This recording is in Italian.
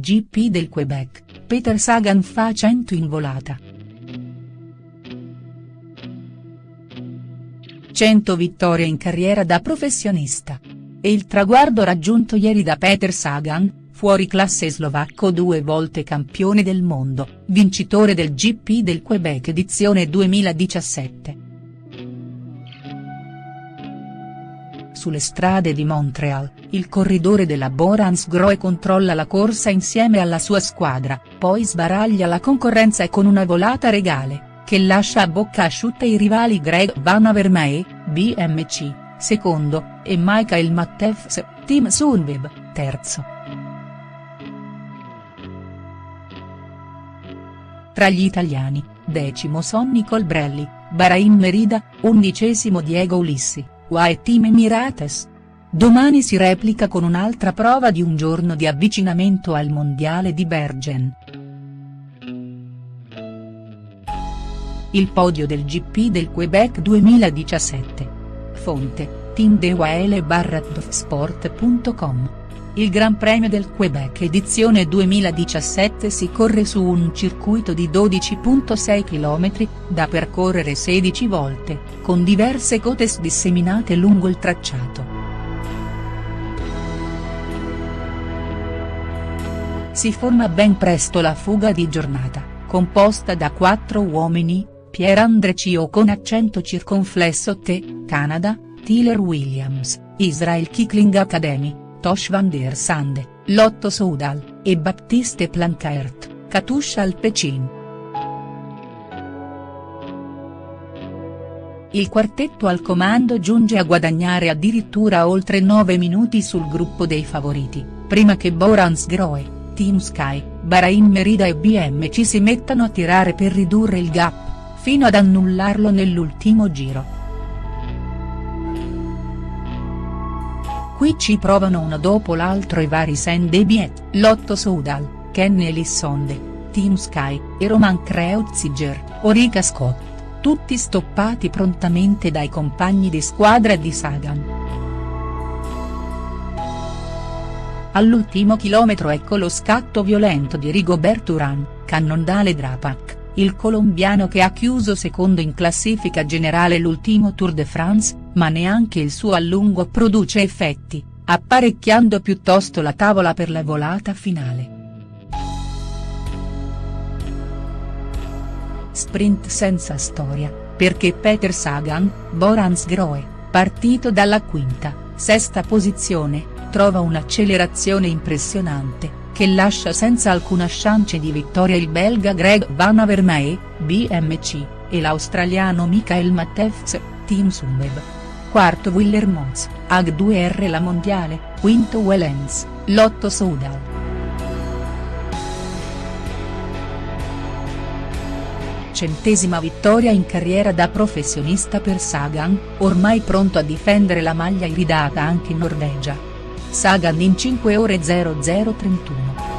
GP del Quebec, Peter Sagan fa 100 in volata. 100 vittorie in carriera da professionista. È il traguardo raggiunto ieri da Peter Sagan, fuori classe slovacco due volte campione del mondo, vincitore del GP del Quebec edizione 2017. Sulle strade di Montreal, il corridore della Borans Groe controlla la corsa insieme alla sua squadra, poi sbaraglia la concorrenza con una volata regale che lascia a bocca asciutta i rivali Greg Van Avermaet, BMC, secondo, e Michael Matthews, Team Sunweb, terzo. Tra gli italiani, decimo Sonny Colbrelli, Bahrain Merida, undicesimo Diego Ulissi, UAE Team Emirates. Domani si replica con un'altra prova di un giorno di avvicinamento al mondiale di Bergen. Il podio del GP del Quebec 2017. Fonte, Team Il Gran Premio del Quebec edizione 2017 si corre su un circuito di 12.6 km, da percorrere 16 volte, con diverse cotes disseminate lungo il tracciato. Si forma ben presto la fuga di giornata, composta da quattro uomini, Pierre-André Cio con accento circonflesso T, Canada, Tyler Williams, Israel Kikling Academy, Tosh van der Sande, Lotto Soudal, e Baptiste Plancaert, Katusha Alpecin. Il quartetto al comando giunge a guadagnare addirittura oltre 9 minuti sul gruppo dei favoriti, prima che Borans Groe, Team Sky, Bahrain Merida e BMC si mettano a tirare per ridurre il gap fino ad annullarlo nell'ultimo giro. Qui ci provano uno dopo l'altro i vari Saint Debiet, Lotto Soudal, Kenny Elissonde, Team Sky, e Roman Kreuziger, Orica Scott, tutti stoppati prontamente dai compagni di squadra di Sagan. All'ultimo chilometro ecco lo scatto violento di Rigobert Urán, Cannondale Drapac il colombiano che ha chiuso secondo in classifica generale l'ultimo Tour de France, ma neanche il suo allungo produce effetti, apparecchiando piuttosto la tavola per la volata finale. Sprint senza storia, perché Peter Sagan, Borans Groe, partito dalla quinta, sesta posizione, trova un'accelerazione impressionante, che lascia senza alcuna chance di vittoria il belga Greg Van Avermaet, BMC, e l'australiano Michael Matthews, Team Sunweb. Quarto Willer Mons, AG2R La Mondiale, quinto Wellens, Lotto Soudal. Centesima vittoria in carriera da professionista per Sagan, ormai pronto a difendere la maglia iridata anche in Norvegia. Sagan in 5 ore 0031.